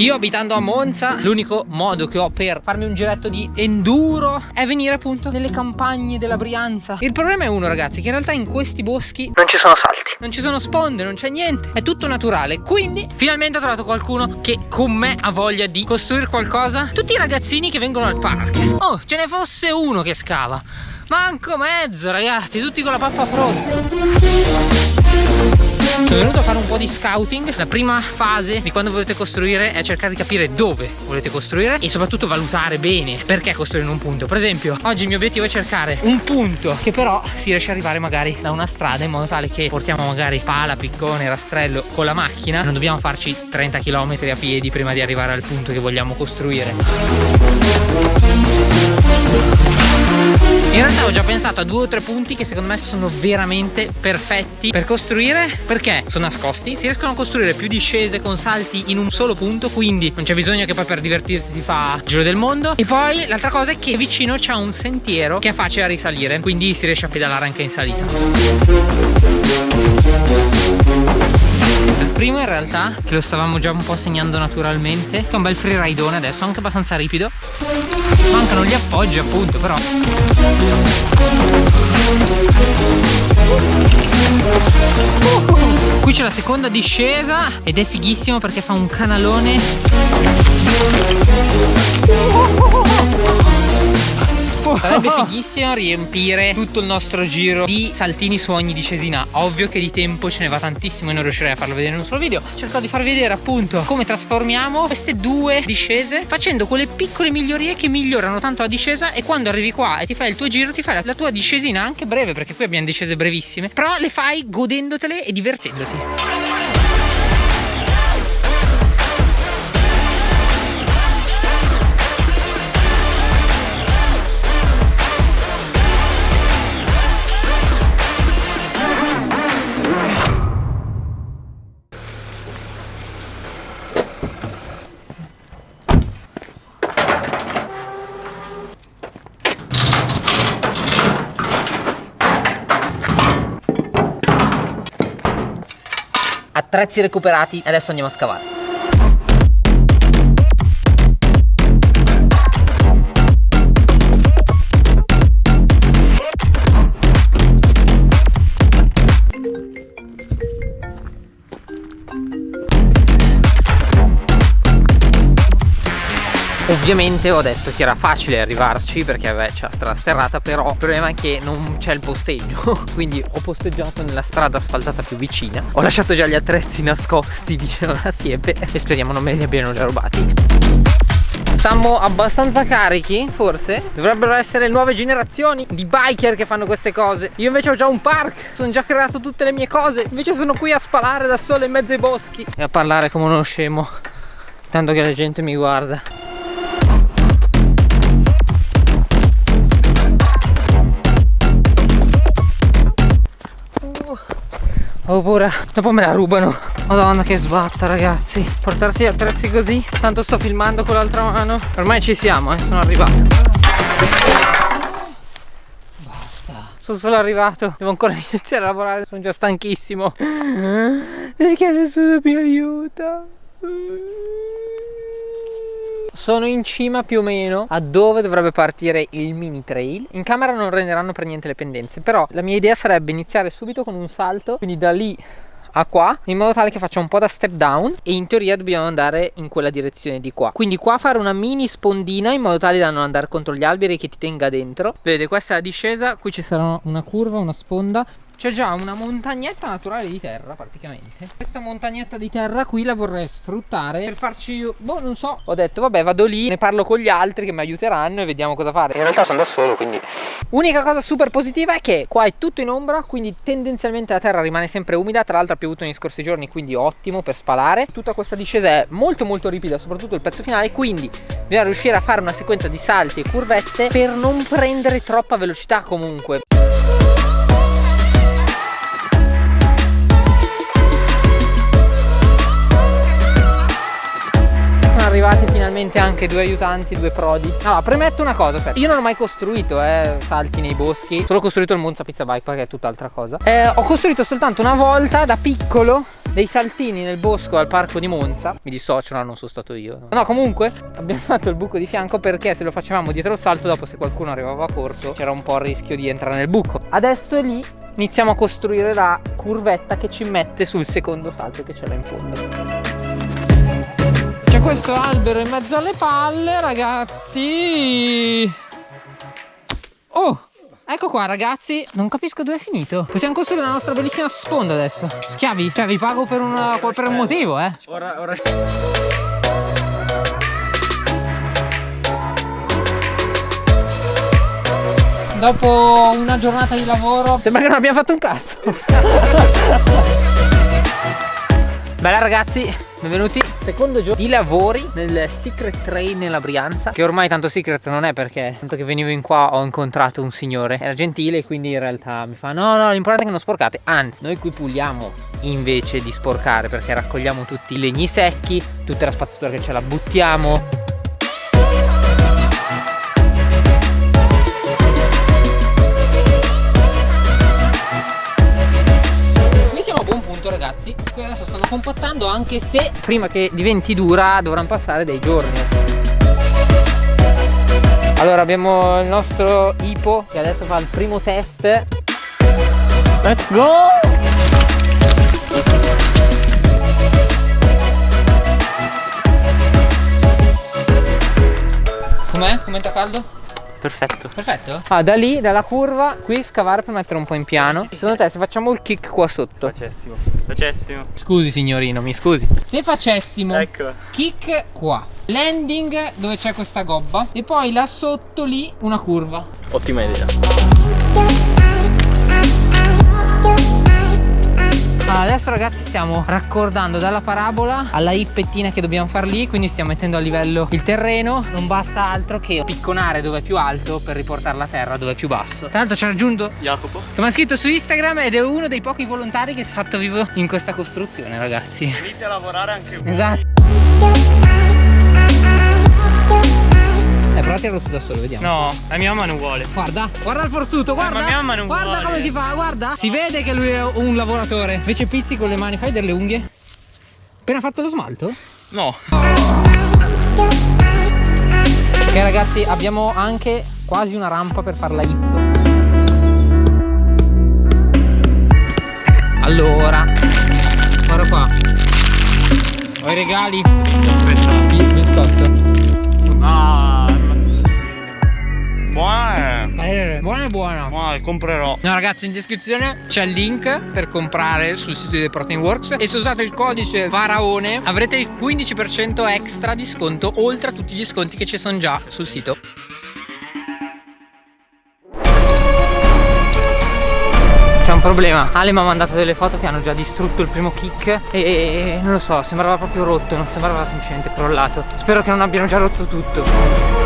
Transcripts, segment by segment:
Io abitando a Monza, l'unico modo che ho per farmi un giretto di enduro è venire appunto nelle campagne della Brianza. Il problema è uno ragazzi, che in realtà in questi boschi non ci sono salti, non ci sono sponde, non c'è niente, è tutto naturale. Quindi finalmente ho trovato qualcuno che con me ha voglia di costruire qualcosa. Tutti i ragazzini che vengono al parco. Oh, ce ne fosse uno che scava. Manco mezzo ragazzi, tutti con la pappa frosta. Sono venuto a fare un po' di scouting. La prima fase di quando volete costruire è cercare di capire dove volete costruire E soprattutto valutare bene perché costruire in un punto. Per esempio, oggi il mio obiettivo è cercare un punto Che però si riesce ad arrivare magari da una strada In modo tale che portiamo magari pala, piccone, rastrello con la macchina. Non dobbiamo farci 30 km a piedi prima di arrivare al punto che vogliamo costruire in realtà ho già pensato a due o tre punti che secondo me sono veramente perfetti per costruire perché sono nascosti, si riescono a costruire più discese con salti in un solo punto quindi non c'è bisogno che poi per divertirsi si fa giro del mondo. E poi l'altra cosa è che vicino c'è un sentiero che è facile da risalire quindi si riesce a pedalare anche in salita primo in realtà che lo stavamo già un po' segnando naturalmente. È un bel freeridone adesso anche abbastanza ripido. Mancano gli appoggi appunto però. Qui c'è la seconda discesa ed è fighissimo perché fa un canalone Sarebbe fighissimo riempire tutto il nostro giro di saltini su ogni discesina Ovvio che di tempo ce ne va tantissimo e non riuscirei a farlo vedere in un solo video. Cerco di far vedere appunto come trasformiamo queste due discese Facendo quelle piccole migliorie che migliorano tanto la discesa E quando arrivi qua e ti fai il tuo giro ti fai la tua discesina anche breve Perché qui abbiamo discese brevissime Però le fai godendotele e divertendoti attrezzi recuperati adesso andiamo a scavare Ovviamente ho detto che era facile arrivarci perché c'è la strada sterrata Però il problema è che non c'è il posteggio. Quindi ho posteggiato nella strada asfaltata più vicina. Ho lasciato già gli attrezzi nascosti vicino alla siepe E speriamo non me li abbiano già rubati. Stiamo abbastanza carichi, forse? Dovrebbero essere nuove generazioni di biker che fanno queste cose. Io invece ho già un park Sono già creato tutte le mie cose. Invece sono qui a spalare da solo in mezzo ai boschi E a parlare come uno scemo Tanto che la gente mi guarda ho paura dopo me la rubano. Madonna che sbatta ragazzi. Portarsi attrezzi così? Tanto sto filmando con l'altra mano. Ormai ci siamo eh sono arrivato. Basta. Sono solo arrivato. Devo ancora iniziare a lavorare. Sono già stanchissimo. Perché nessuno mi aiuta sono in cima più o meno a dove dovrebbe partire il mini trail. In camera non renderanno per niente le pendenze Però la mia idea sarebbe iniziare subito con un salto Quindi da lì a qua in modo tale che faccia un po' da step down e in teoria dobbiamo andare in quella direzione di qua. Quindi qua fare una mini spondina in modo tale da non andare contro gli alberi che ti tenga dentro. Vedete questa è la discesa qui ci sarà una curva una sponda c'è già una montagnetta naturale di terra praticamente. Questa montagnetta di terra qui la vorrei sfruttare per farci, boh non so. Ho detto vabbè vado lì, ne parlo con gli altri che mi aiuteranno e vediamo cosa fare. In realtà sono da solo quindi Unica cosa super positiva è che qua è tutto in ombra Quindi tendenzialmente la terra rimane sempre umida. Tra l'altro ha piovuto nei scorsi giorni quindi ottimo per spalare. Tutta questa discesa è molto molto ripida soprattutto il pezzo finale Quindi bisogna riuscire a fare una sequenza di salti e curvette per non prendere troppa velocità comunque finalmente anche due aiutanti, due prodi. Allora, premetto una cosa, aspetta. io non ho mai costruito eh, salti nei boschi. Solo costruito il Monza Pizza Bike perché è tutt'altra cosa. Eh, Ho costruito soltanto una volta da piccolo dei saltini nel bosco al parco di Monza. Mi dissocio, no non sono stato io No. Comunque abbiamo fatto il buco di fianco perché se lo facevamo dietro il salto Dopo se qualcuno arrivava corto c'era un po' il rischio di entrare nel buco. Adesso lì iniziamo a costruire la curvetta che ci mette sul secondo salto che c'è là in fondo c'è questo albero in mezzo alle palle ragazzi. Oh Ecco qua ragazzi, non capisco dove è finito. Possiamo costruire la nostra bellissima sponda adesso. Schiavi, cioè vi pago per, una, per un motivo eh. Ora, ora. Dopo una giornata di lavoro. Sembra che non abbiamo fatto un cazzo Bella ragazzi, benvenuti. Secondo giorno di lavori nel Secret Train nella Brianza Che ormai tanto secret non è perché Tanto che venivo in qua ho incontrato un signore. Era gentile quindi in realtà mi fa No no l'importante è che non sporcate. Anzi noi qui puliamo invece di sporcare Perché raccogliamo tutti i legni secchi Tutta la spazzatura che ce la buttiamo compattando anche se prima che diventi dura dovranno passare dei giorni allora abbiamo il nostro Ipo che adesso fa il primo test let's go com'è? com'è caldo? Perfetto. Perfetto? Ah, da lì, dalla curva, qui scavare per mettere un po' in piano. Secondo te se facciamo il kick qua sotto? Facessimo. Facessimo. Scusi signorino, mi scusi. Se facessimo ecco. kick qua, landing dove c'è questa gobba e poi là sotto lì una curva. Ottima idea. Adesso ragazzi stiamo raccordando dalla parabola alla ippettina che dobbiamo far lì quindi stiamo mettendo a livello il terreno. Non basta altro che picconare dove è più alto per riportare la terra dove è più basso. Tra l'altro ci ha raggiunto Jacopo? Che mi ha scritto su Instagram ed è uno dei pochi volontari che si è fatto vivo in questa costruzione ragazzi. Venite a lavorare anche voi. Esatto eh, però tiralo su da solo, vediamo. No, la mia mamma non vuole. Guarda, guarda il forzuto, guarda. Eh, ma mia mamma non guarda vuole. come si fa, guarda. Si vede che lui è un lavoratore. Invece pizzi con le mani, fai delle unghie. Appena fatto lo smalto? No. Ok ragazzi, abbiamo anche quasi una rampa per fare la hip. Allora, guarda qua. Ho i regali. Biscotto. Ah. Buona eh, Buona e buona Buona, comprerò. No ragazzi in descrizione c'è il link per comprare sul sito di The Protein Works. E se usate il codice Faraone avrete il 15% extra di sconto Oltre a tutti gli sconti che ci sono già sul sito. C'è un problema. Ale mi ha mandato delle foto che hanno già distrutto il primo kick e, e non lo so sembrava proprio rotto Non sembrava semplicemente crollato. Spero che non abbiano già rotto tutto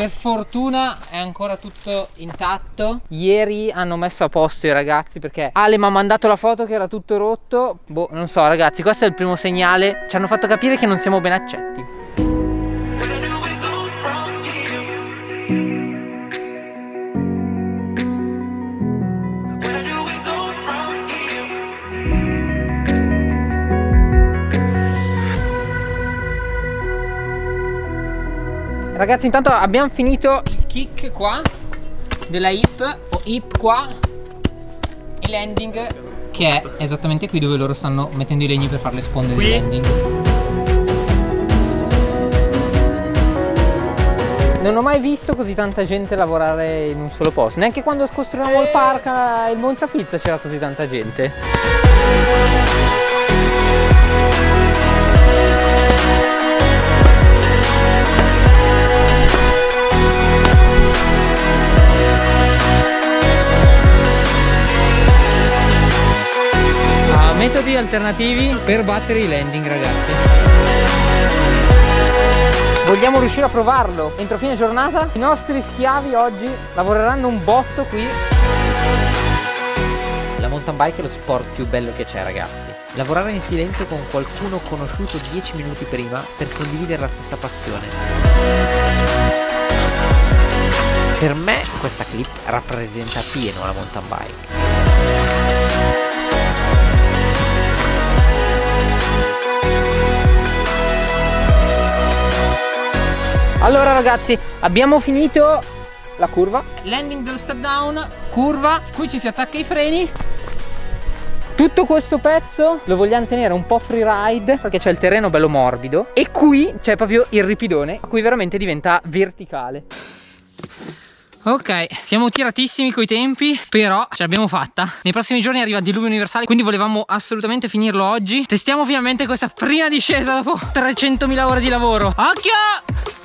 Per fortuna è ancora tutto intatto. Ieri hanno messo a posto i ragazzi perché Ale mi ha mandato la foto che era tutto rotto. Boh, non so ragazzi, questo è il primo segnale. Ci hanno fatto capire che non siamo ben accetti Ragazzi intanto abbiamo finito il kick qua della hip o hip qua e landing che è esattamente qui dove loro stanno mettendo i legni per fare le sponde qui? di landing. Non ho mai visto così tanta gente lavorare in un solo posto. Neanche quando costruivamo il park il Monza Pizza c'era così tanta gente metodi alternativi per battere i landing ragazzi. Vogliamo riuscire a provarlo? Entro fine giornata i nostri schiavi oggi lavoreranno un botto qui. La mountain bike è lo sport più bello che c'è ragazzi. Lavorare in silenzio con qualcuno conosciuto 10 minuti prima per condividere la stessa passione. Per me questa clip rappresenta pieno la mountain bike. Allora ragazzi, abbiamo finito la curva. Landing dello step down, curva, qui ci si attacca i freni. Tutto questo pezzo lo vogliamo tenere un po' freeride perché c'è il terreno bello morbido e qui c'è proprio il ripidone a cui veramente diventa verticale. Ok, siamo tiratissimi coi tempi, però ce l'abbiamo fatta. Nei prossimi giorni arriva il diluvio universale, quindi volevamo assolutamente finirlo oggi. Testiamo finalmente questa prima discesa dopo 300.000 ore di lavoro. Occhio!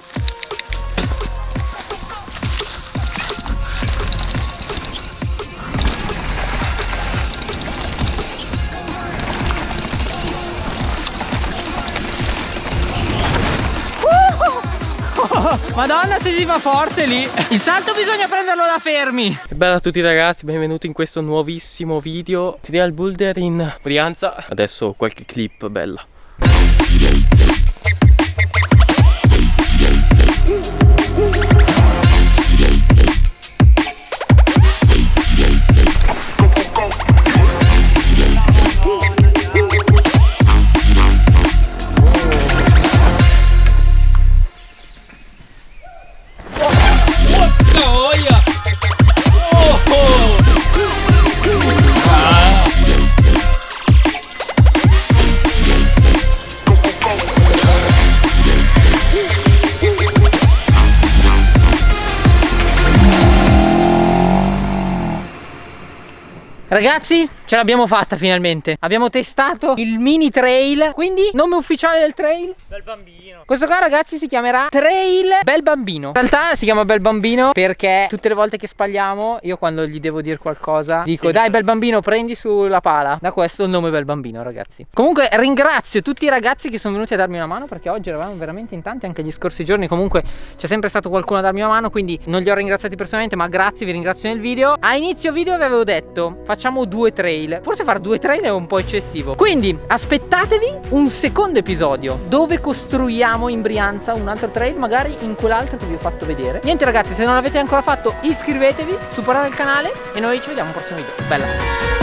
Madonna se si fa forte lì. Il salto bisogna prenderlo da fermi. Bella a tutti ragazzi, benvenuti in questo nuovissimo video. Trial Boulder in Brianza? Adesso qualche clip bella Ragazzi, ce l'abbiamo fatta finalmente. Abbiamo testato il mini trail. Quindi, nome ufficiale del trail? Bel bambino. Questo qua, ragazzi, si chiamerà Trail Bel Bambino. In realtà si chiama Bel Bambino perché tutte le volte che spagliamo, io quando gli devo dire qualcosa, dico: Sì. Dai, Bel Bambino, prendi sulla pala. Da questo il nome Bel Bambino, ragazzi. Comunque, ringrazio tutti i ragazzi che sono venuti a darmi una mano perché oggi eravamo veramente in tanti. Anche gli scorsi giorni, comunque, c'è sempre stato qualcuno a darmi una mano. Quindi, non li ho ringraziati personalmente, ma grazie, vi ringrazio nel video. A inizio video vi avevo detto: Facciamo due trail. Forse fare due trail è un po' eccessivo. Quindi, aspettatevi un secondo episodio dove costruiamo in Brianza un altro trail, magari in quell'altro che vi ho fatto vedere. Niente, ragazzi, se non l'avete ancora fatto, iscrivetevi, supportate il canale e noi ci vediamo al prossimo video. Bella!